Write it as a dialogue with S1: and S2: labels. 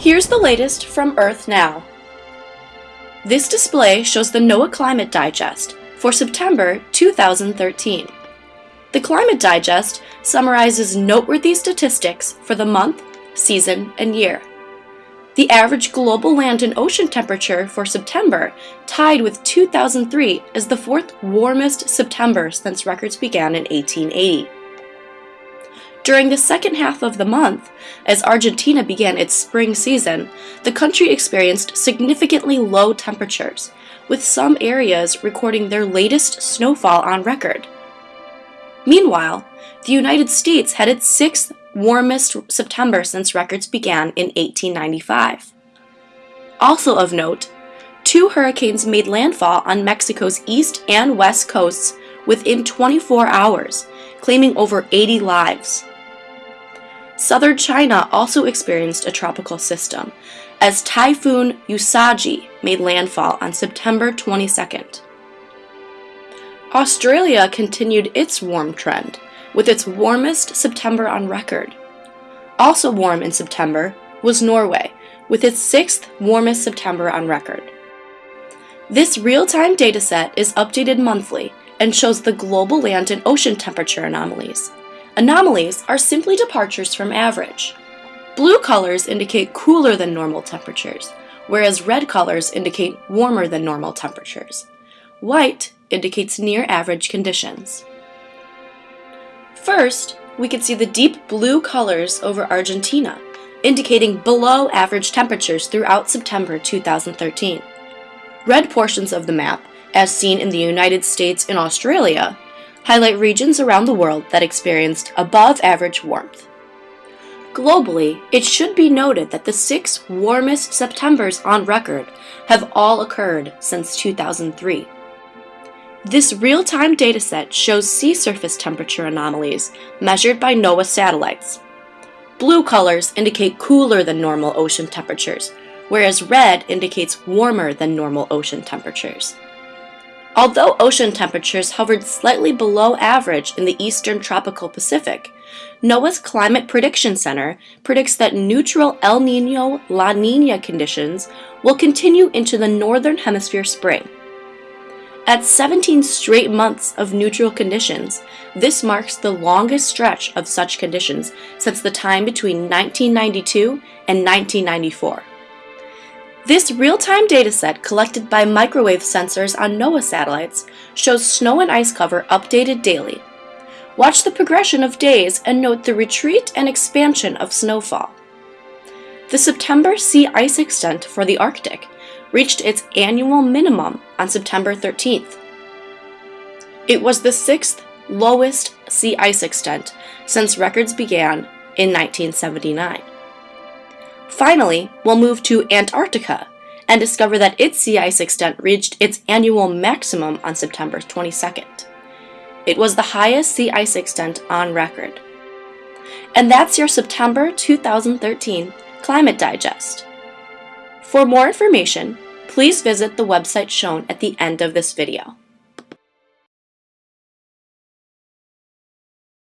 S1: Here's the latest from Earth Now. This display shows the NOAA Climate Digest for September 2013. The Climate Digest summarizes noteworthy statistics for the month, season, and year. The average global land and ocean temperature for September tied with 2003 as the fourth warmest September since records began in 1880. During the second half of the month, as Argentina began its spring season, the country experienced significantly low temperatures, with some areas recording their latest snowfall on record. Meanwhile, the United States had its sixth warmest September since records began in 1895. Also of note, two hurricanes made landfall on Mexico's east and west coasts within 24 hours, claiming over 80 lives. Southern China also experienced a tropical system, as Typhoon Usagi made landfall on September 22nd. Australia continued its warm trend, with its warmest September on record. Also warm in September was Norway, with its sixth warmest September on record. This real-time dataset is updated monthly and shows the global land and ocean temperature anomalies. Anomalies are simply departures from average. Blue colors indicate cooler than normal temperatures, whereas red colors indicate warmer than normal temperatures. White indicates near average conditions. First, we can see the deep blue colors over Argentina, indicating below average temperatures throughout September 2013. Red portions of the map, as seen in the United States and Australia, highlight regions around the world that experienced above average warmth. Globally, it should be noted that the six warmest Septembers on record have all occurred since 2003. This real-time dataset shows sea surface temperature anomalies measured by NOAA satellites. Blue colors indicate cooler than normal ocean temperatures, whereas red indicates warmer than normal ocean temperatures. Although ocean temperatures hovered slightly below average in the eastern tropical Pacific, NOAA's Climate Prediction Center predicts that neutral El Nino-La Nina conditions will continue into the northern hemisphere spring. At 17 straight months of neutral conditions, this marks the longest stretch of such conditions since the time between 1992 and 1994. This real-time dataset collected by microwave sensors on NOAA satellites shows snow and ice cover updated daily. Watch the progression of days and note the retreat and expansion of snowfall. The September sea ice extent for the Arctic reached its annual minimum on September 13th. It was the sixth lowest sea ice extent since records began in 1979. Finally, we'll move to Antarctica and discover that its sea ice extent reached its annual maximum on September 22nd. It was the highest sea ice extent on record. And that's your September 2013 Climate Digest. For more information, please visit the website shown at the end of this video.